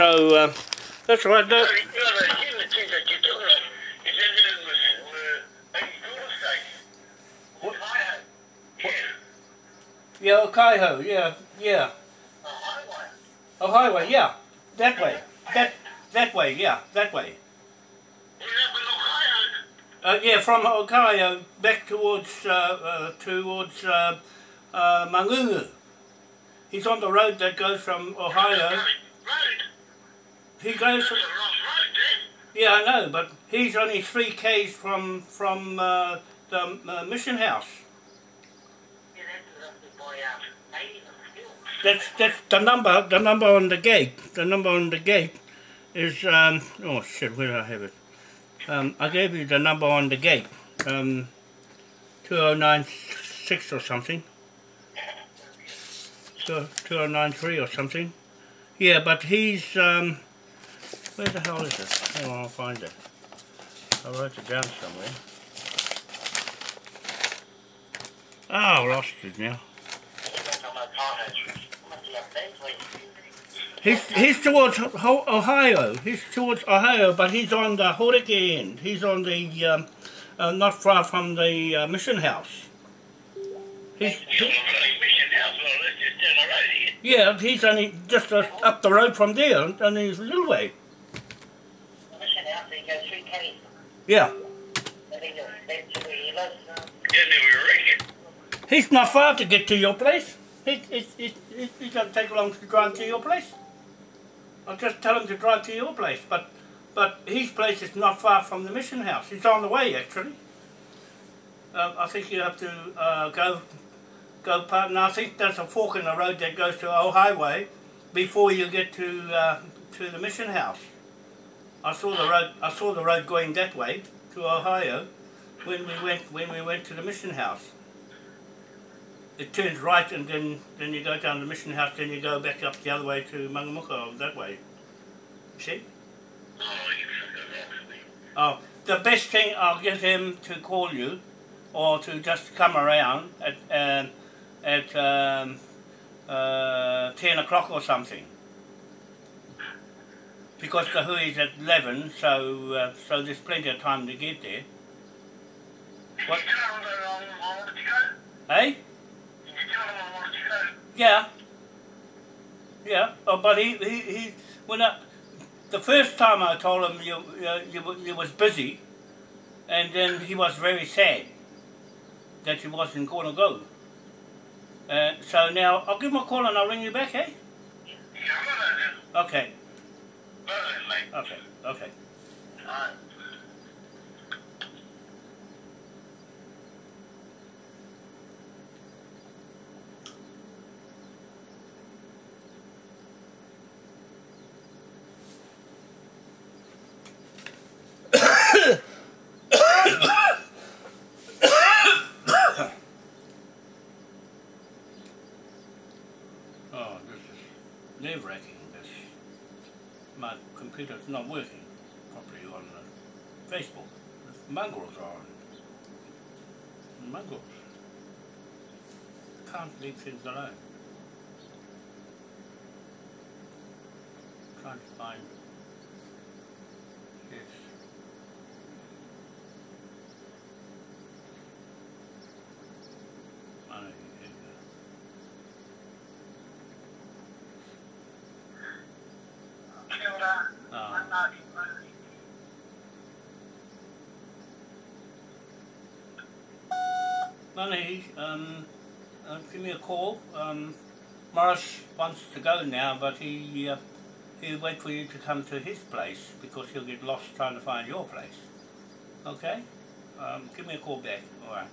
so uh, that's. What? Ohio. Yeah. yeah, Kaiho, yeah, yeah. Oh, highway, yeah, that way, that that way, yeah, that way. Uh, yeah, from Ohio back towards uh, uh, towards uh, uh, Mangungu. He's on the road that goes from Ohio. He goes. From, yeah, I know, but he's only three k's from from uh, the uh, mission house. Yeah, that's roughly by 80 and still. That's the number. The number on the gate. The number on the gate is um. Oh shit! Where did I have it? Um, I gave you the number on the gate. Um, two oh nine six or something. Two two oh nine three or something. Yeah, but he's um. Where the hell is it? Hang on, I'll find it. I wrote it down somewhere. Oh, I lost it now. That's on my car, Must be up that way. He's he's towards Ohio. He's towards Ohio, but he's on the Horeke end. He's on the um, uh, not far from the uh, mission house. He's he, mission house, well, just down the road here. yeah, he's only just uh, up the road from there, only a little way. Mission house, so you go through Kenny. Yeah, I think that's that's where he lives. Yeah, then we reckon. he's not far to get to your place. It it it it, it doesn't take long to drive to your place. I'll just tell him to drive to your place, but but his place is not far from the mission house. It's on the way actually. Uh, I think you have to uh, go go part, and I think there's a fork in the road that goes to Old Highway before you get to uh, to the mission house. I saw the road. I saw the road going that way to Ohio when we went when we went to the mission house. It turns right, and then then you go down the mission house. Then you go back up the other way to Mangamuka that way. See? Oh, you that. Oh, the best thing I'll get him to call you, or to just come around at um, at um, uh, ten o'clock or something. Because the hui is at eleven, so uh, so there's plenty of time to get there. What? Did you tell him that I I wanted to go? Hey? Did you tell him I wanted to go? Yeah. Yeah. Oh, but he he, he when I, the first time I told him you you, you you was busy, and then he was very sad that he wasn't going to go. Uh, so now I'll give him a call and I'll ring you back, eh? Yeah, I'm not Okay. Mate. Okay. Okay this is nerve wracking. This my computer's not working properly on uh, Facebook. The mongrels are on. Mongrels. Can't leave things alone. To find yes. I know you can, uh, Kia ora. Oh. I'm Marty Murray. Money, um, uh, give me a call. Um, Morris wants to go now, but he uh, he'll wait for you to come to his place because he'll get lost trying to find your place. Okay? Um, give me a call back. All right.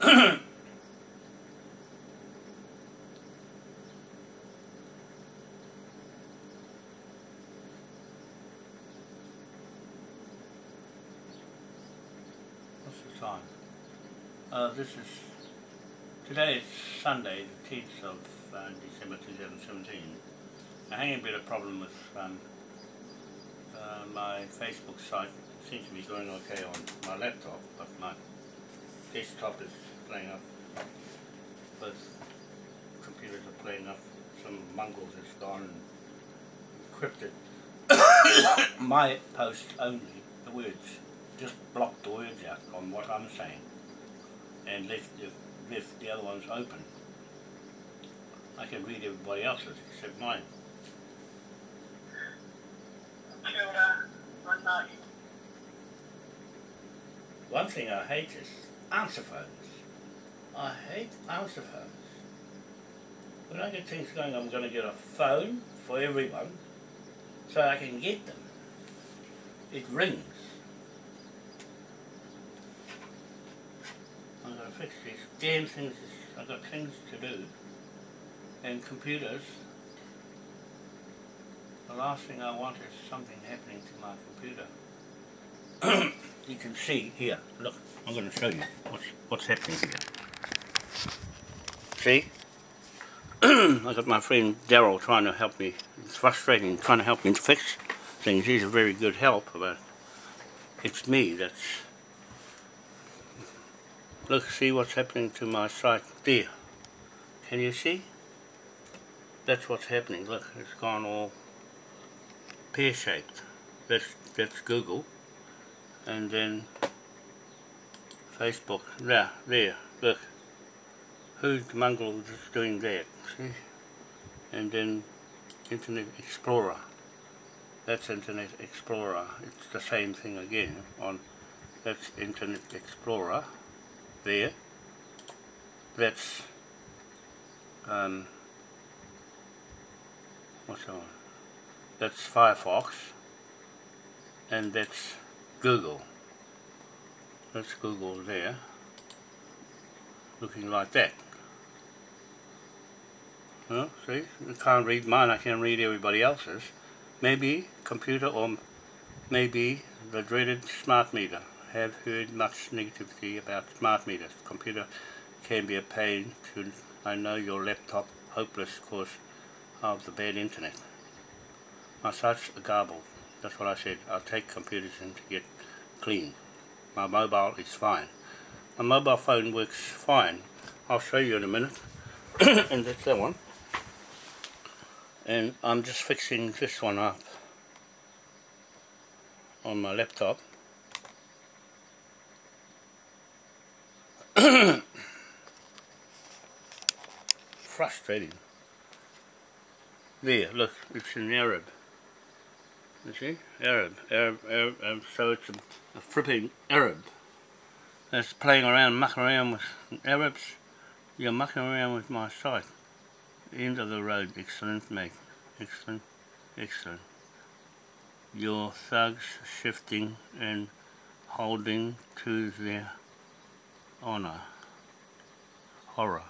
What's the time? Uh, this is today is Sunday, the 10th of uh, December 2017. I'm having a bit of problem with um, uh, my Facebook site. It seems to be going okay on my laptop, but my desktop is playing up. Both computers are playing up. Some mongrels has gone and encrypted my post only, the words. Just block the words out on what I'm saying and left the, left the other ones open. I can read everybody else's except mine. One thing I hate is answer phones. I hate answer phones. When I get things going, I'm going to get a phone for everyone so I can get them. It rings. Fix these damn things. I've got things to do. And computers, the last thing I want is something happening to my computer. you can see here, look, I'm going to show you what's, what's happening here. See? I got my friend Daryl trying to help me. It's frustrating trying to help me fix things. He's a very good help, but it's me that's... Look, see what's happening to my site there. Can you see? That's what's happening. Look, it's gone all pear-shaped. That's, that's Google. And then Facebook. There, there, look who's mongrel that's doing that, see? And then Internet Explorer. That's Internet Explorer. It's the same thing again on that's Internet Explorer there. That's um what's that? That's Firefox and that's Google. That's Google there looking like that. Well, see, I can't read mine, I can read everybody else's. Maybe computer or maybe the dreaded smart meter. Have heard much negativity about smart meters. Computer can be a pain to, I know your laptop, hopeless because of the bad internet. My site's garbled. That's what I said. I'll take computers in to get clean. My mobile is fine. My mobile phone works fine. I'll show you in a minute. and that's that one and I'm just fixing this one up on my laptop frustrating. There look it's an Arab. You see? Arab Arab, Arab, Arab. So it's a, a flipping Arab. That's playing around mucking around with Arabs. You're mucking around with my site. End of the road. Excellent, mate. Excellent, excellent. Your thugs shifting and holding to their honor. Horror.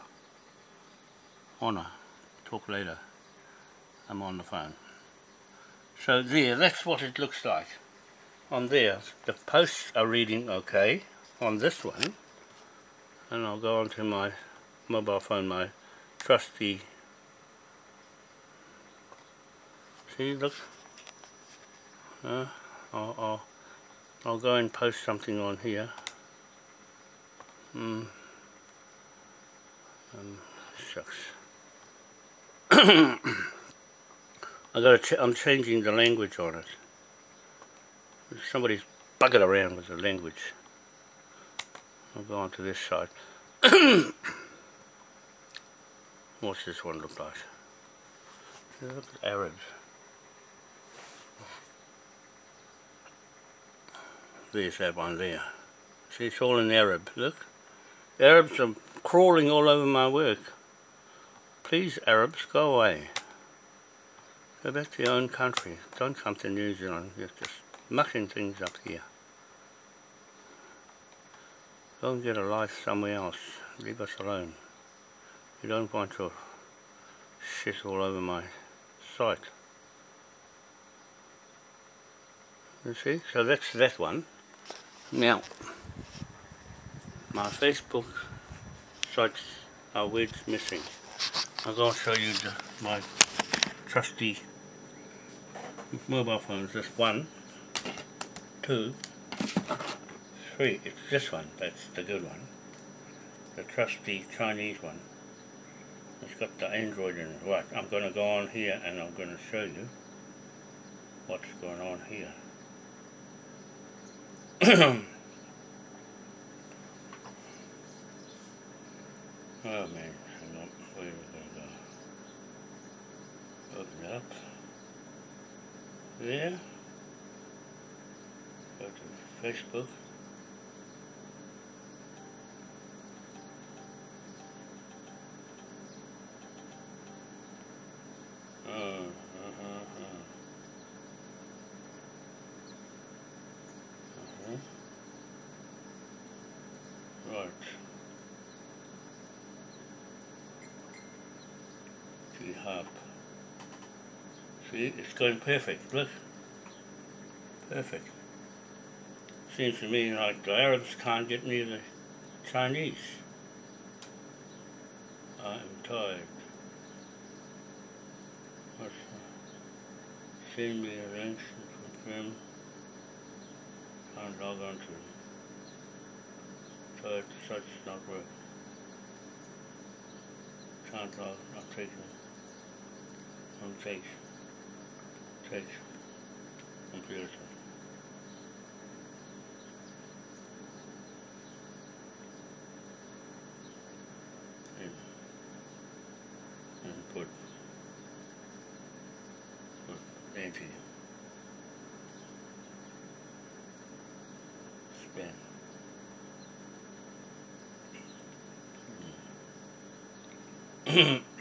Honor. Talk later. I'm on the phone. So there, that's what it looks like. On there, the posts are reading okay on this one. And I'll go onto my mobile phone, my trusty See, look. Uh, I'll, I'll, I'll go and post something on here. Um, shucks. I got ch I'm changing the language on it. Somebody's bugging around with the language. I'll go on to this side. What's this one look like? Look at Arabs. There's that one there. See, it's all in Arab. Look. Arabs are crawling all over my work. Please, Arabs, go away. Go back to your own country. Don't come to New Zealand. You're just mucking things up here. Go and get a life somewhere else. Leave us alone. You don't want your shit all over my site. You see? So that's that one. Now, my Facebook sites are words missing. I'm going to show you the, my trusty mobile phones. This one, two, three. It's this one. That's the good one. The trusty Chinese one. It's got the Android in it. Right, I'm going to go on here and I'm going to show you what's going on here. oh man, on, where are we gonna? Open it up. There. Go to Facebook. Uh, uh-huh, uh. Uh-huh. Right. G hub. See, it's going perfect, look. Perfect. Seems to me like the Arabs can't get near the Chinese. I'm tired. What's that? Uh, send me a link to confirm. Can't log on to so such not work. Can't log, not taking. Don't put empty. Spin. Mobile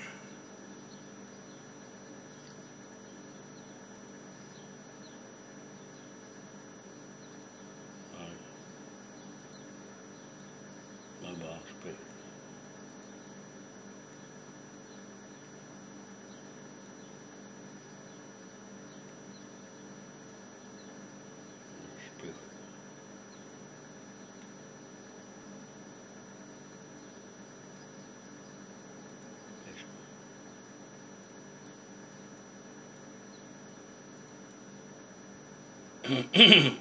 Mm-hmm.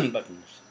buttons.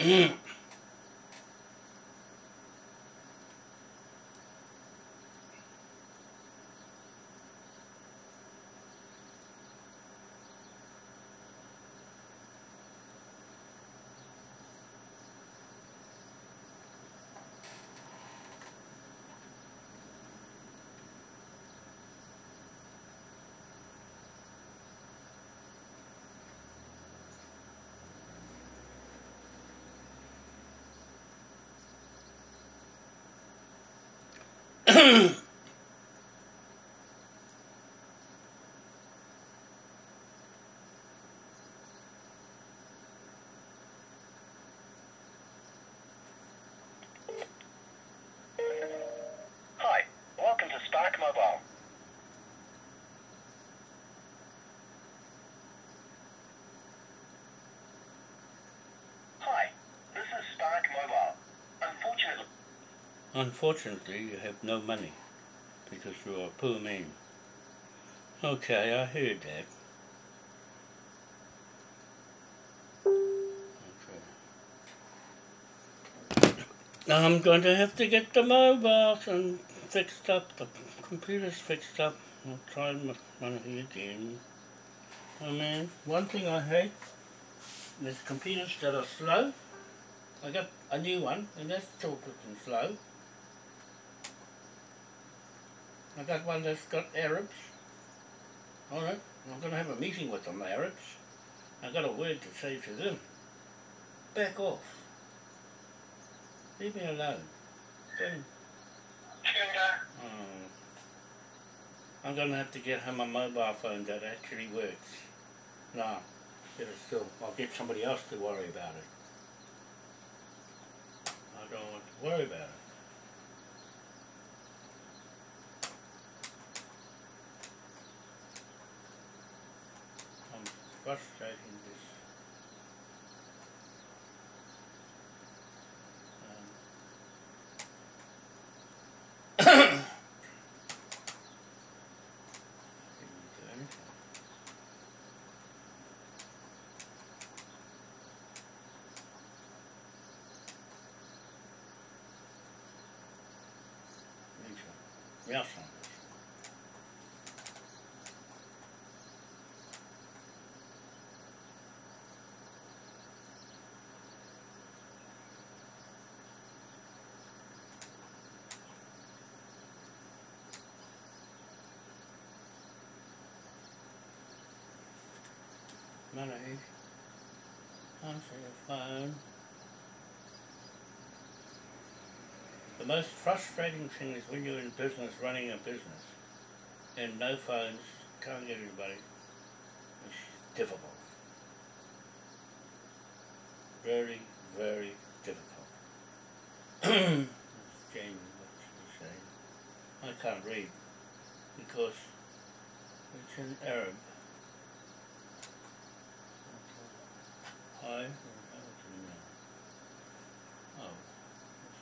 Hi, Mm-hmm. Unfortunately, you have no money because you're a poor man. Okay, I heard that. Okay. Now I'm going to have to get the mobiles and fixed up. The computer's fixed up. I'll try my money again. Oh, I mean, one thing I hate is computers that are slow. I got a new one, and that's still looking slow. I got one that's got Arabs. Alright, I'm going to have a meeting with them Arabs. I got a word to say to them. Back off. Leave me alone. Don't, oh. I'm going to have to get him a mobile phone that actually works. No, better still, I'll get somebody else to worry about it. I don't want to worry about it. I'm frustrating this. Um, didn't Money. Answer your phone. The most frustrating thing is when you're in business, running a business, and no phones, can't get anybody. It's difficult. Very, very difficult. Jamie? I can't read because it's in Arab. Oh, it's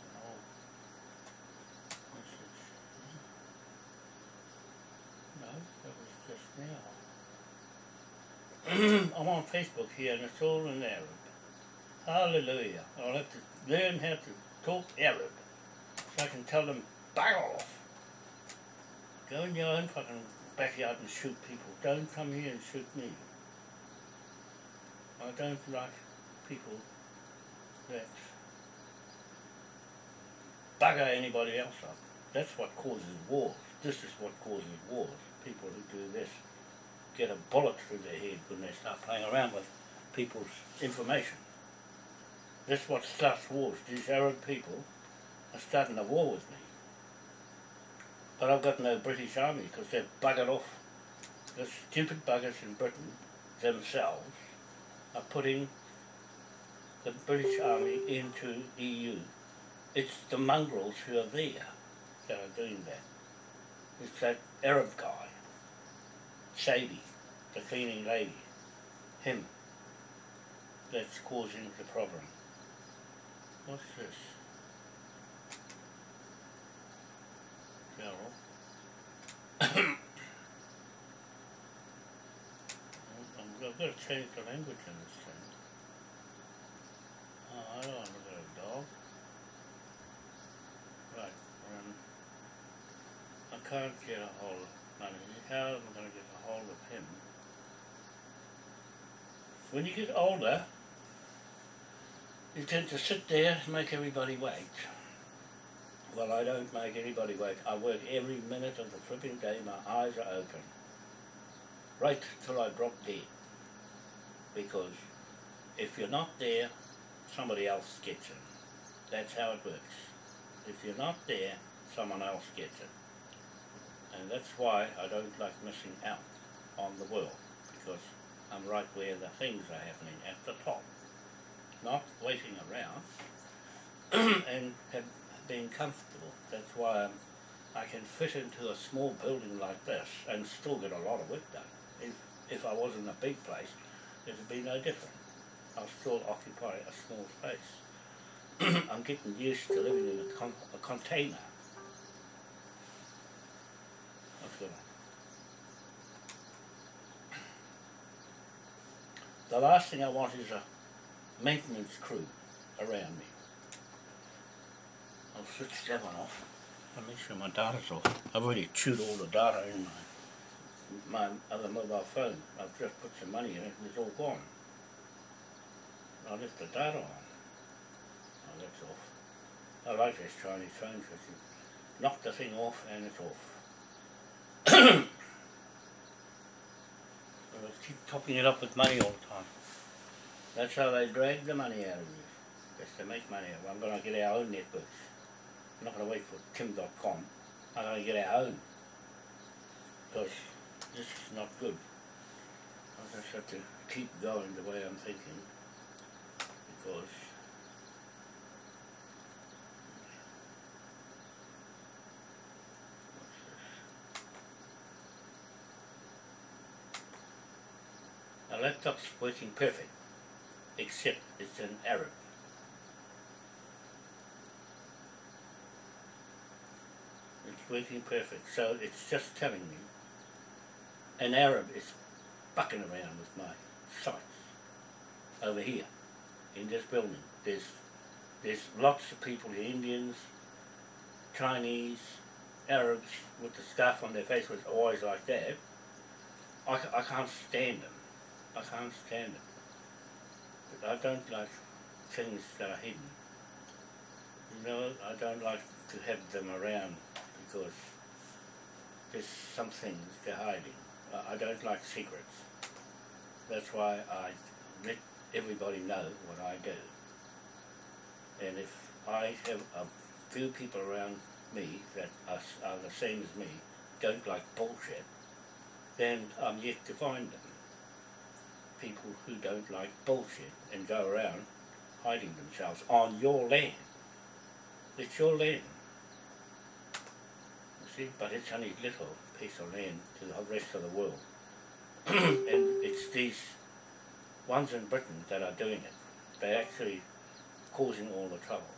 an old message. No, that was just now. I'm on Facebook here and it's all in Arab. Hallelujah. I'll have to learn how to talk Arab so I can tell them, bag off. Go in your own fucking backyard and shoot people. Don't come here and shoot me. I don't like people that bugger anybody else up. That's what causes mm. wars. This is what causes wars. People who do this get a bullet through their head when they start playing around with people's information. That's what starts wars. These Arab people are starting a war with me. But I've got no British army because they've buggered off. The stupid buggers in Britain themselves are putting the British Army into the EU. It's the mongrels who are there that are doing that. It's that Arab guy, Sadie, the cleaning lady, him, that's causing the problem. What's this? Carol. Got to change the language in this thing. Oh, I don't want to at a dog. Right, um, I can't get a hold of money. How am I going to get a hold of him? When you get older, you tend to sit there and make everybody wait. Well, I don't make anybody wait. I work every minute of the flipping day. My eyes are open. Right till I drop dead because if you're not there, somebody else gets it. That's how it works. If you're not there, someone else gets it. And that's why I don't like missing out on the world, because I'm right where the things are happening, at the top. Not waiting around and have been comfortable. That's why I'm, I can fit into a small building like this and still get a lot of work done. If, if I was in a big place, it would be no different. I'll still occupy a small space. I'm getting used to living in a, con a container. The last thing I want is a maintenance crew around me. I'll switch that one off. I'll make sure my data's off. I've already chewed all the data in my my other mobile phone. I've just put some money in it and it's all gone. I left the data on. Oh, that's off. I like this Chinese phone because you knock the thing off and it's off. I keep topping it up with money all the time. That's how they drag the money out of you. Just to make money. I'm going to get our own networks. I'm not going to wait for Kim Dotcom. I'm going to get our own. Because this is not good. I just have to keep going the way I'm thinking because My laptop's working perfect, except it's in Arab. It's working perfect, so it's just telling me an Arab is fucking around with my sites over here in this building. There's there's lots of people here, Indians, Chinese, Arabs with the scarf on their face was always like that. I, I can't stand them. I can't stand them. But I don't like things that are hidden. You know, I don't like to have them around because there's some things they're hiding. I, don't like secrets. That's why I let everybody know what I do. And if I have a few people around me that are, are the same as me, don't like bullshit, then I'm yet to find them. People who don't like bullshit and go around hiding themselves on your land. It's your land. You see, but it's only little piece of land to the rest of the world. and it's these ones in Britain that are doing it. They're actually causing all the trouble.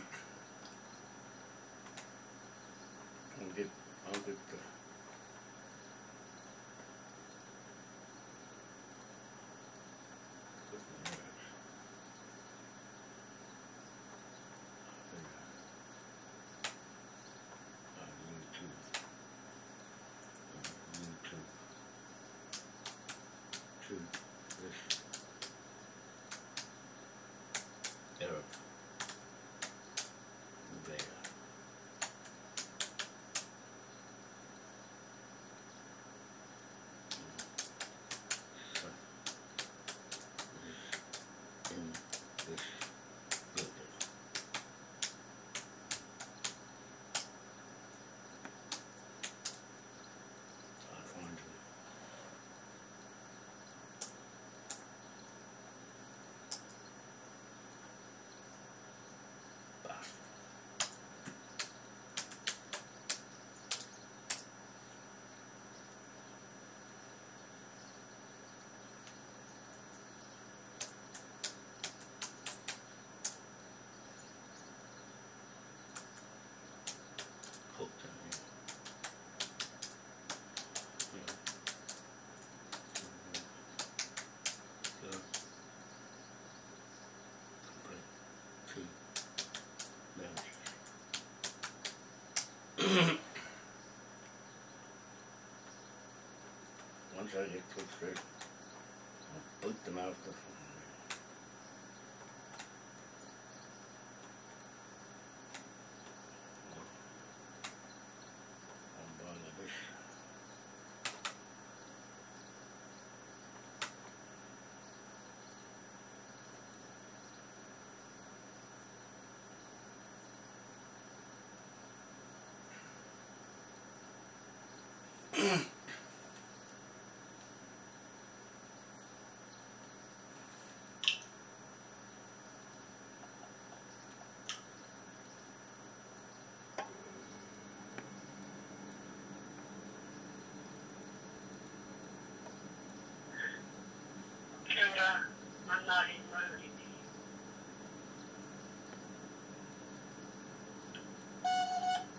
Once I get put I'll boot them out of the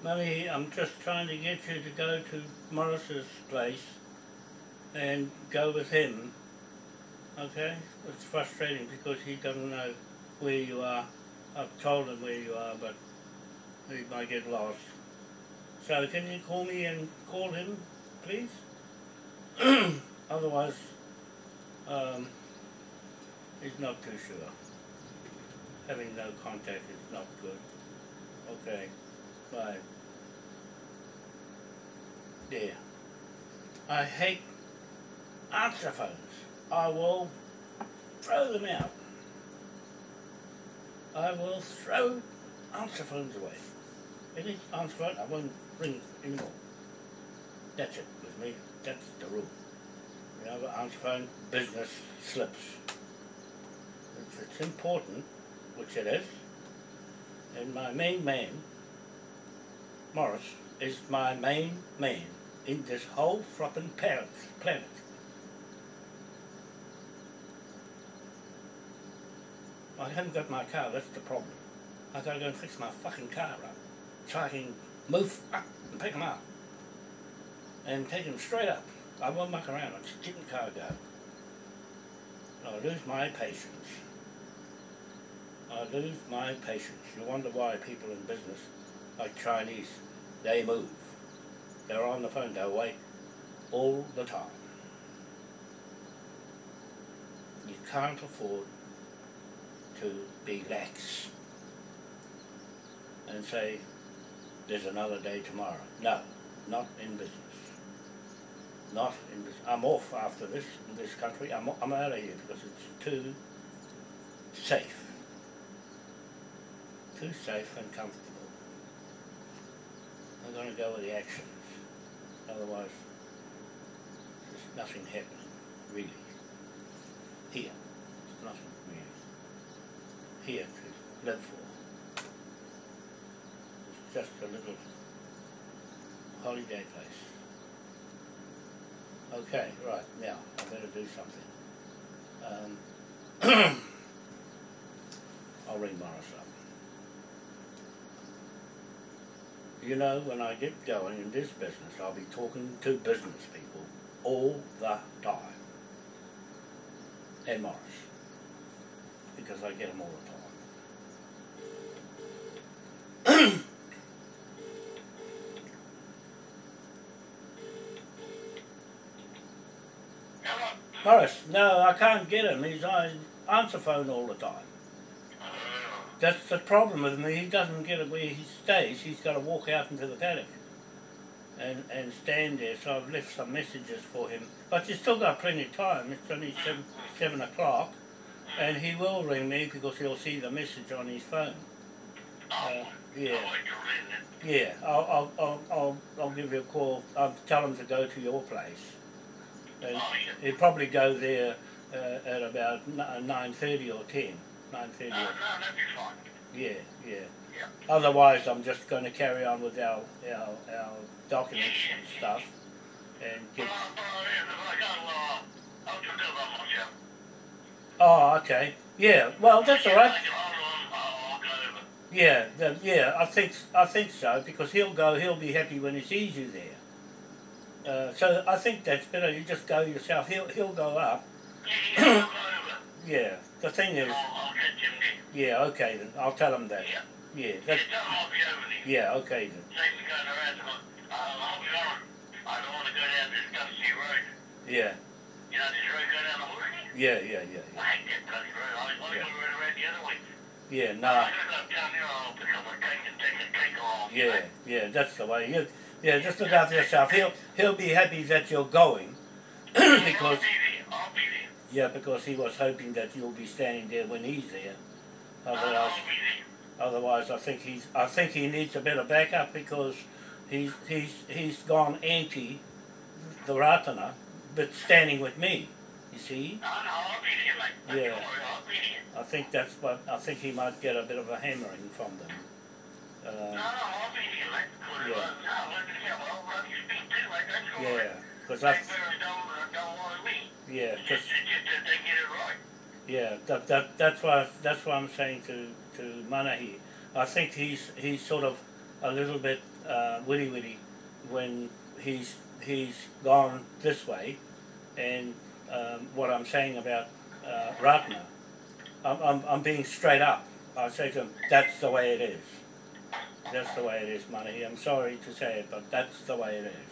Mummy, I'm just trying to get you to go to Morris's place and go with him. Okay? It's frustrating because he doesn't know where you are. I've told him where you are, but he might get lost. So can you call me and call him, please? Otherwise, um, he's not too sure. Having no contact is not good. Okay. Bye. There. I hate answer phones. I will throw them out. I will throw answer phones away. Any answer phone, I won't ring anymore. That's it with me. That's the rule. You know, answer phone, business slips. If it's important, which it is, and my main man, Morris, is my main man in this whole flippin' planet. planet. I haven't got my car, that's the problem. I gotta go and fix my fucking car up. So I can move up and pick them up. And take them straight up. I won't muck around, I just get car go. I'll lose my patience. Uh, I lose my patience. You wonder why people in business, like Chinese, they move. They're on the phone, they wait all the time. You can't afford to be lax and say, there's another day tomorrow. No, not in business. Not in business. I'm off after this in this country. I'm, I'm out of here because it's too safe. Too safe and comfortable. I'm going to go with the actions. Otherwise, there's nothing happening, really. Here, there's nothing really. Here to live for. It's just a little holiday place. Okay, right, now, I better do something. Um, I'll ring Morris up. You know, when I get going in this business, I'll be talking to business people all the time. And Morris. Because I get them all the time. Morris, no, I can't get him. He's on answer phone all the time. Oh. That's the problem with him. He doesn't get it where he stays. He's got to walk out into the paddock and, and stand there. So I've left some messages for him. But you've still got plenty of time. It's only seven, seven o'clock. And he will ring me because he'll see the message on his phone. Uh, yeah, I'll wait till then. yeah. I'll, I'll, I'll, I'll, I'll give you a call. I'll tell him to go to your place. And Oh, he'll probably go there uh, at about uh, nine thirty or ten. No, that'd be fine. Yeah, yeah. Yeah. Otherwise, I'm just going to carry on with our our, our documents and stuff, and get. but if I go, uh, I'll just do it. Oh, okay. Yeah. Well, that's all right. If I get hold of him, I'll, I'll go over. Yeah, the, yeah. I think I think so because he'll go. He'll be happy when he sees you there. Uh, so I think that's better. You just go yourself. He'll he'll go up. Yeah, yeah, I'll go over. Yeah. The thing is, I'll, I'll get him there. yeah. Okay then. I'll tell him that. Yeah. Yeah. Yeah, That, I'll be over there. yeah. Okay then. Same as going around to, I'll be honest, I don't want to go down this dusty road. Yeah. You know, this road go down the Horsley? Yeah. Yeah. Yeah. I hate that bloody road. I want Yeah. go right around the other way. Yeah. Nah. gotta go down there, I'll pick up a cake and take a cake along. Yeah, yeah, that's the way. You, yeah, just look after yourself. He'll he'll be happy that you're going I'll because be there. I'll be there. Yeah, because he was hoping that you'll be standing there when he's there. Otherwise, otherwise, I think he's I think he needs a bit of backup because he's he's he's gone anti the Ratana, but standing with me. You see, No, no, I'll be there, mate. Yeah. I'll be there. I think that's what I think he might get a bit of a hammering from them. Uh, no, I'll be there, mate. Good, Yeah. No, let me tell you, I'll run you speak too, mate. That's yeah, because I They better don't, uh, don't want me. yeah, 'cause- Just, just that they get it right. Yeah, that, that that's why that's why I'm saying to to Manahi. I think he's he's sort of a little bit uh, witty witty when he's he's gone this way, and um, what I'm saying about uh, Ratana, I'm, I'm I'm being straight up. I say to him, that's the way it is. That's the way it is, Manahi. I'm sorry to say it, but that's the way it is.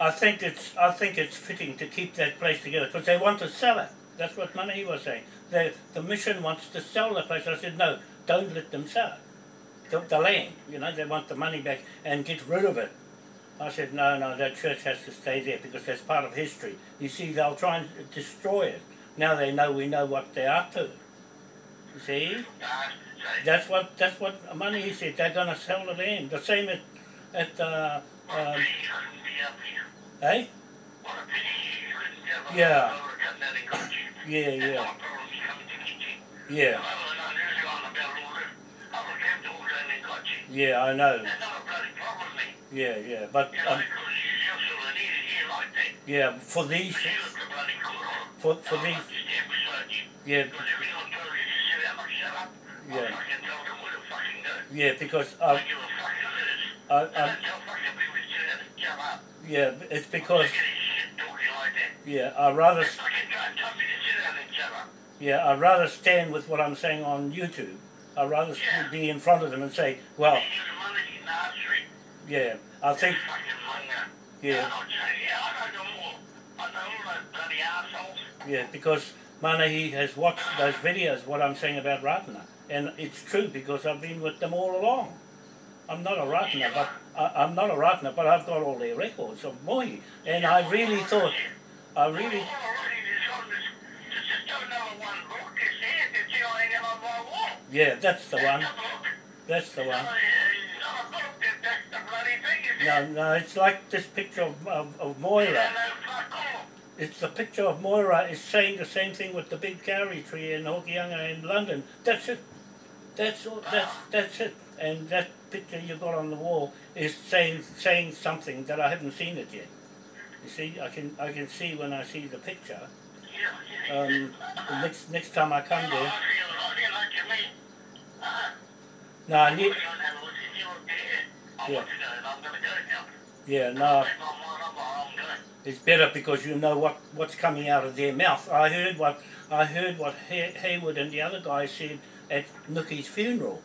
I- think it's I think it's fitting to keep that place together because they want to sell it. That's what Money was saying. They, the mission wants to sell the place. I said no, don't let them sell it. The, the land, you know, they want the money back and get rid of it. I said no, no, that church has to stay there because that's part of history. You see, they'll try and destroy it. Now they know we know what they're up to. You see, that's what that's what Money he said. They're going to sell the land. The same at at uh, um, here. eh? Yeah. Yeah, yeah, yeah, I I yeah. I know. Yeah, yeah. But um, yeah, for these, for for these, yeah, I Yeah. Yeah. Because I I, is. I, I I, don't tell fucking people to sit down and shut up. yeah. It's because Look at his shit talking like that. yeah. I rather They fucking don't tell me to sit down and shut up. yeah. I rather stand with what I'm saying on YouTube. I'd rather Yeah. be in front of them and say, well, They use money in nursery. yeah. I think yeah, yeah, I know them all. I know all those bloody assholes. yeah. Because Manahi has watched those videos. What I'm saying about Ratana, and it's true because I've been with them all along. I'm not a Ratana, but I, I'm not a Ratana, but I've got all their records of Moi, and I really thought, I really. All I need is on this. Just, just do another one book. It's here. It's here. I ain't got on my wall. Yeah, that's the one. That's the book. That's the It's one. Oh, not a- it's not a book. That- That's the bloody thing. It's No, no, it's like this picture of, of, of Moira. Yeah, no, fuck off. It's the picture of Moira is saying the same thing with the big kauri tree in Hokianga in London. That's it. That's all, that's that's it. And that picture you got on the wall is saying saying something that I haven't seen it yet. You see, I can I can see when I see the picture. Um, the next next time I come there. No, I need, Yeah. yeah, no. It's better because you know what, what's coming out of their mouth. I heard what I heard what Hay- Hayward and the other guy said at Nookie's funeral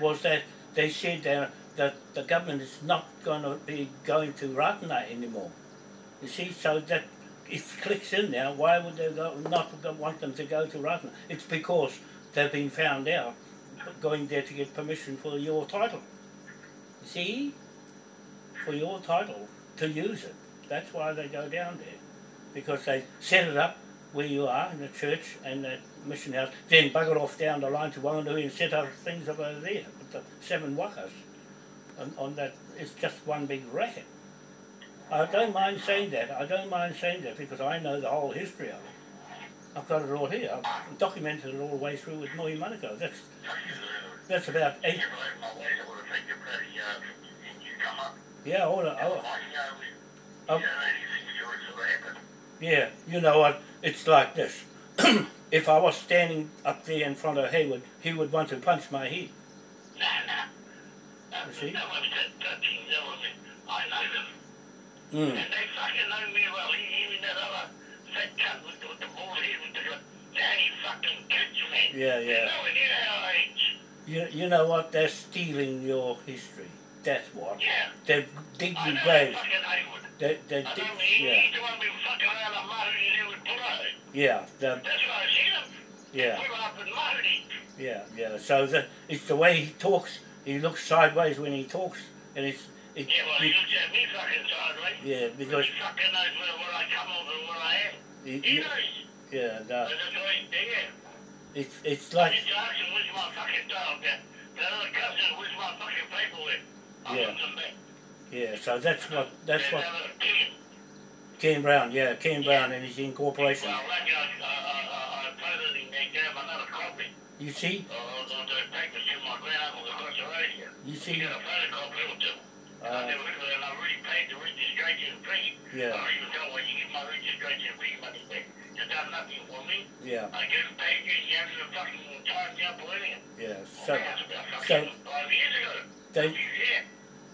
was that they said that, that the government is not going to be going to Ratana anymore. You see, so that it clicks in now. Why would they go, not want them to go to Ratana? It's because they've been found out going there to get permission for your title. You see, for your title to use it. That's why they go down there. Because they set it up where you are in the church and the mission house, then bugger off down the line to Wanganui and set up things over there seven wakas. On, on that, it's just one big racket. I don't mind saying that. I don't mind saying that because I know the whole history of it. I've got it all here. I've documented it all the way through with Moi Monaco. That's that's about eight. Yeah, all the, all, know, Oh. Yeah, you know what? It's like this. if I was standing up there in front of Hayward, he would want to punch my head. You see? that was that, that thing, that was it. I know them. Mm. And they fucking know me well. Even that other fat cunt with, the- with the bald head with the daddy fucking kids, man. Yeah, They yeah. know our age. You, you know what? They're stealing your history. That's what. Yeah. They're digging I know graves. They, they dig, yeah, he's the one been fucking around and Mahoney there with yeah, the, That's why I seen him. yeah, Puro up in Mahoney. Yeah, yeah. So the, it's the way he talks. He looks sideways when he talks, and it's it, Yeah, well, he looks at me fucking sideways. yeah, because He fucking knows where, where I come from and where I am. he, He knows. yeah, And that's he's it's it's like need to ask where's my fucking dog? That, that other cousin, where's my fucking paperwork? I Yeah. want them back. yeah. So that's what that's That what other. Uh, Ken Brown, yeah, Ken Brown and his incorporation. Well, like I, I, I, I told him they gave another copy You see, of, of the papers to my granduncle the road here. you see, got a photocopy. And I uh, never looked at it, and paid the registration fee. yeah, even told when you get my registration fee money back. You done nothing for me. yeah, I get paid you, you haven't even fucking timed up or anything. yeah. So so fucking five years ago. they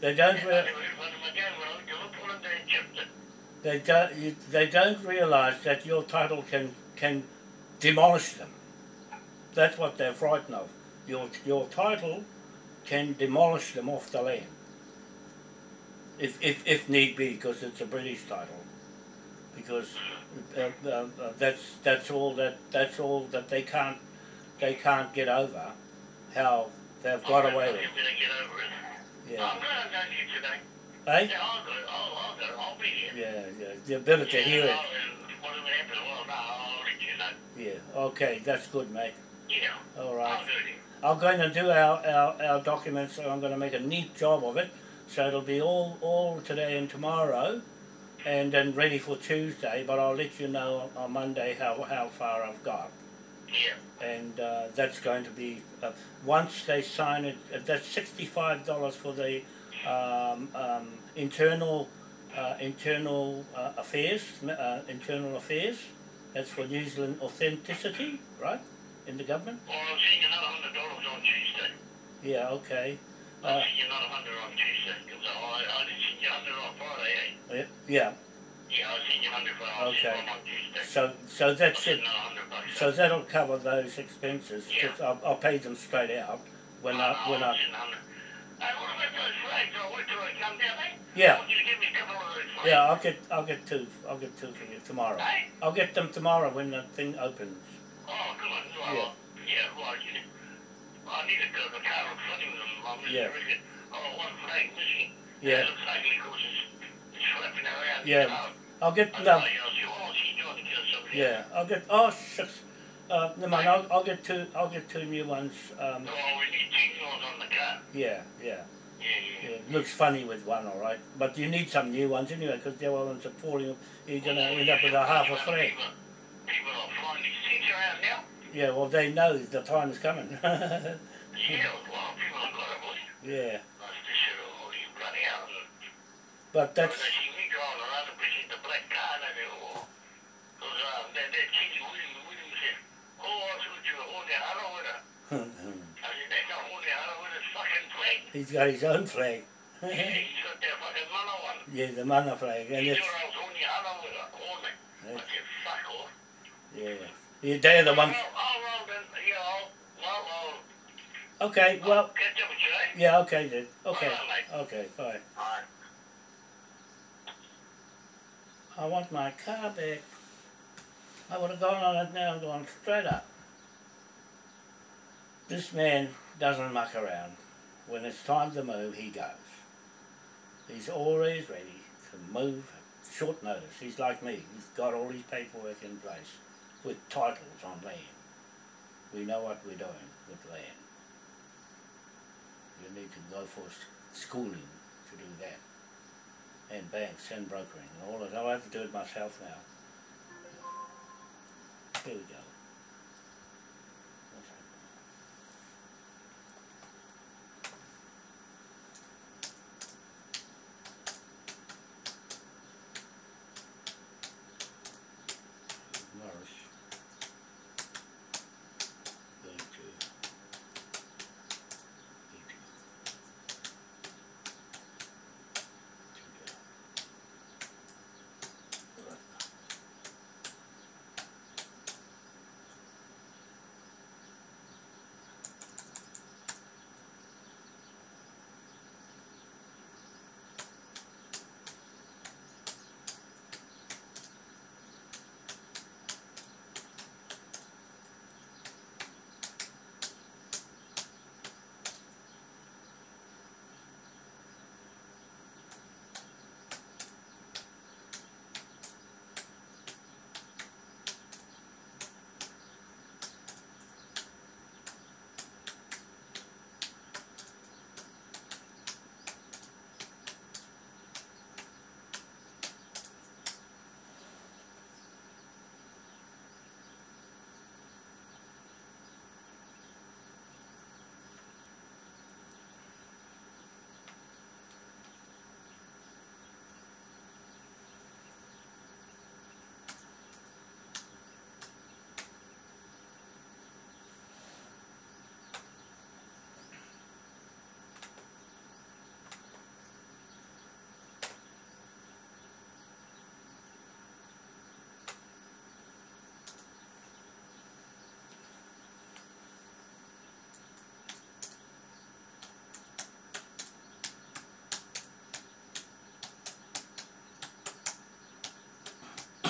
they don't I re- never heard one of them again. When I looked at it, put it there and chipped it. they don't they don't realise that your title can can demolish them. That's what they're frightened of. Your your title can demolish them off the land. if, if, if need be, because it's a British title. Because uh, uh, uh, that's that's all that that's all that they can't they can't get over how they've got I'm away with. it. Yeah. I'm going to you today. Hey? Yeah, I'll go. I'll, I'll go. I'll be here. Yeah, yeah. You're better to hear. I'll, uh, whatever happens, well, no, I'll let you know. Yeah. Okay, that's good, mate. Yeah. All I'll do it. I'm going to do our, our, our documents and I'm going to make a neat job of it. So it'll be all, all today and tomorrow and then ready for Tuesday, but I'll let you know on Monday how, how far I've got. Yeah. And uh, that's going to be, uh, once they sign it, uh, that's $65 for the um, um, internal uh, internal uh, affairs, uh, internal affairs. That's for New Zealand authenticity, right, in the government. Well, I'll send you another hundred dollars on Tuesday. Yeah, okay. I'll Uh, you another hundred on Tuesday. Because I, I didn't send you hundred on Friday, eh? yeah, yeah. Yeah, I'll send you hundred, but I'll Okay. one on Tuesday. So, so that's it. So that'll cover those expenses. Yeah. I'll, I'll pay them straight out when I when I'll I. send a hundred. Hey, what about those flags? I'll wait till come down, eh? Yeah. I want you to give me a couple of those flags. Yeah, I'll get I'll get two I'll get two for you tomorrow. Hey? I'll get them tomorrow when the thing opens. Oh, come on. Well, Yeah. yeah. well, you I need to go to the car in front of them. I'm just Yeah. oh, one flag missing. Yeah. It looks ugly because it's, it's flapping around. Yeah. Know? I'll get I no. know, you oh, she's doing to get somebody Yeah, I'll get oh shucks. Uh, never mind. I'll, I'll get two. I'll get two new ones. Um, Oh, we need two ones on the car. yeah, yeah, Yeah, yeah. yeah. Looks funny with one, all right. But you need some new ones anyway, because the other ones are falling. You're gonna end up with a half a flag. People, flying these around now. Yeah, well they know the time is coming. Yeah, well, people have got it, boy. yeah, That's the shit, you bloody hell. but That's... that's They see me driving around and pushing the black car and they go, because that, that kid, William, William said, oh, I thought you were holding hello with her. I said, that's not holding hello with his fucking flag. he's got his own flag. Yeah, he's got that fucking mana one. yeah, the mana flag, and it's yeah. yeah they're the ones. Okay, well, catch up you, yeah, okay then. Okay, okay, bye. I want my car back. I would have gone on it now and gone straight up. This man doesn't muck around. When it's time to move, he goes. He's always ready to move short notice. He's like me. He's got all his paperwork in place with titles on land. We know what we're doing with land. You need to go for schooling to do that and banks and brokering and all of that. I have to do it myself now. Here we go.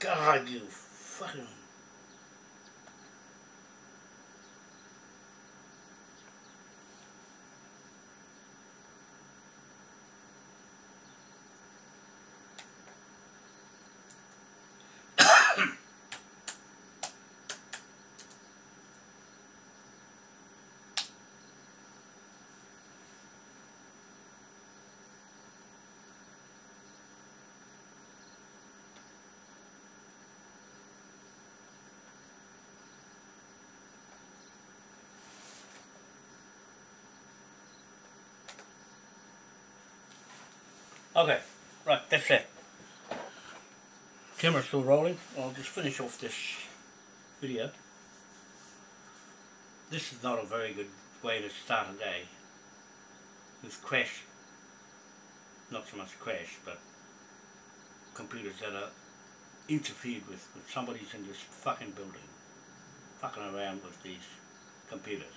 God, you fucking. Okay, right, that's it. Camera's still rolling. I'll just finish off this video. This is not a very good way to start a day. With crash, not so much crash, but computers that are interfered with, with somebody's in this fucking building, fucking around with these computers.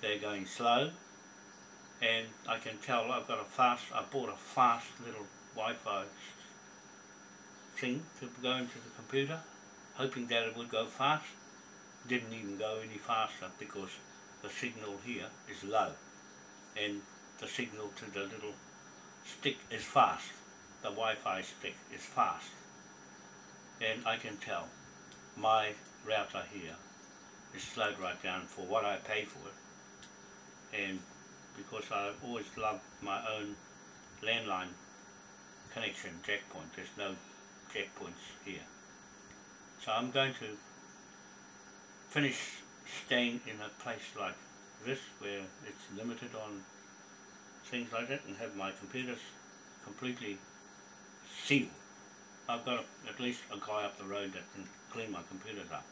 They're going slow, and I can tell I've got a fast, I bought a fast little Wi-Fi thing to go into the computer, hoping that it would go fast. Didn't even go any faster because the signal here is low and the signal to the little stick is fast. The Wi-Fi stick is fast. And I can tell my router here is slowed right down for what I pay for it. And because I've always loved my own landline connection jack point. There's no jack points here. So I'm going to finish staying in a place like this where it's limited on things like that and have my computers completely sealed. I've got at least a guy up the road that can clean my computers up.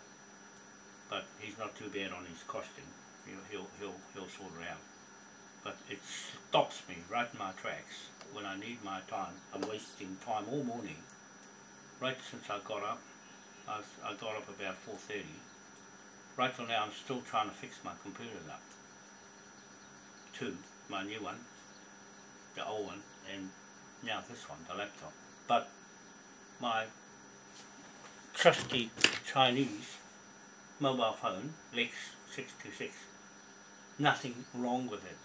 But he's not too bad on his costing. He'll, he'll, he'll, he'll sort it out but it stops me right in my tracks when I need my time. I'm wasting time all morning. Right since I got up, I, I got up about 4.30. Right till now I'm still trying to fix my computer up. Two, my new one, the old one, and now this one, the laptop. But my trusty Chinese mobile phone, Lex 626, nothing wrong with it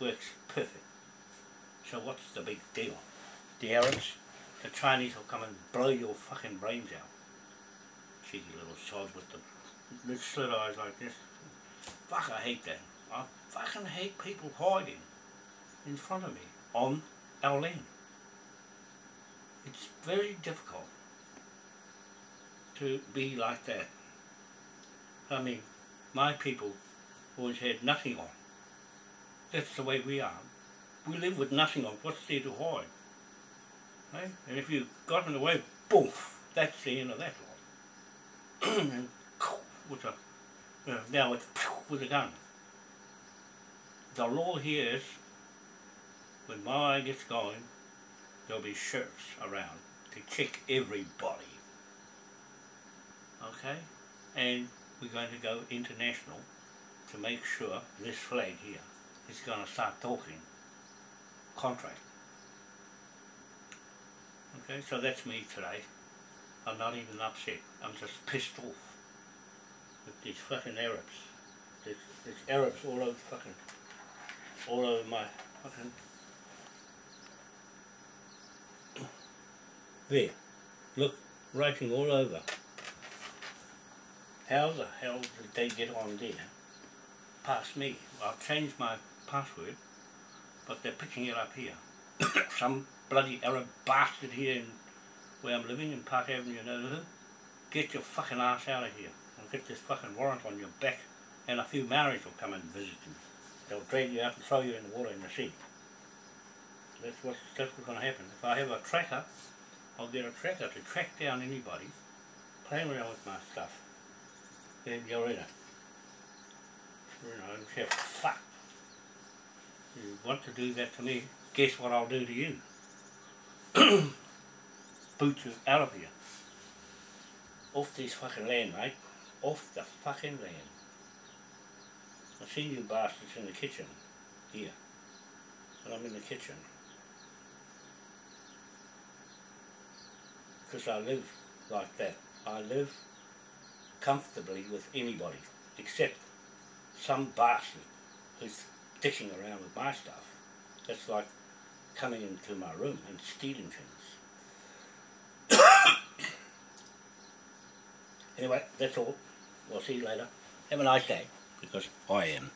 works perfect. So what's the big deal? The Arabs, the Chinese will come and blow your fucking brains out. Cheeky little sods with the, the slit eyes like this. Fuck, I hate that. I fucking hate people hiding in front of me on our land. It's very difficult to be like that. I mean, my people always had nothing on. That's the way we are. We live with nothing on. What's there to hide? Right? And if you got in the way, boof, that's the end of that lot. and with a, you know, now it's with a gun. The law here is, when my eye gets going, there'll be sheriffs around to check everybody. Okay? And we're going to go international to make sure this flag here is going to start talking contract. Okay, so that's me today. I'm not even upset. I'm just pissed off with these fucking Arabs. There's, there's Arabs all over fucking, all over my fucking. There, look, writing all over. How the hell did they get on there? Past me. I've changed my password, but they're picking it up here. Some bloody Arab bastard here in where I'm living in Park Avenue in Overhill. Get your fucking ass out of here. I'll get this fucking warrant on your back and a few Maoris will come and visit you. They'll drag you out and throw you in the water in the sea. That's what's, that's what's going to happen. If I have a tracker, I'll get a tracker to track down anybody playing around with my stuff. Then you're in it. You know, and fuck. You want to do that to me, guess what I'll do to you? Boot you out of here. Off this fucking land, mate. Off the fucking land. I see you bastards in the kitchen. Here. And I'm in the kitchen. Because I live like that. I live comfortably with anybody. Except some bastard who's dicking around with my stuff. That's like coming into my room and stealing things. anyway, that's all. We'll see you later. Have a nice day, because I am.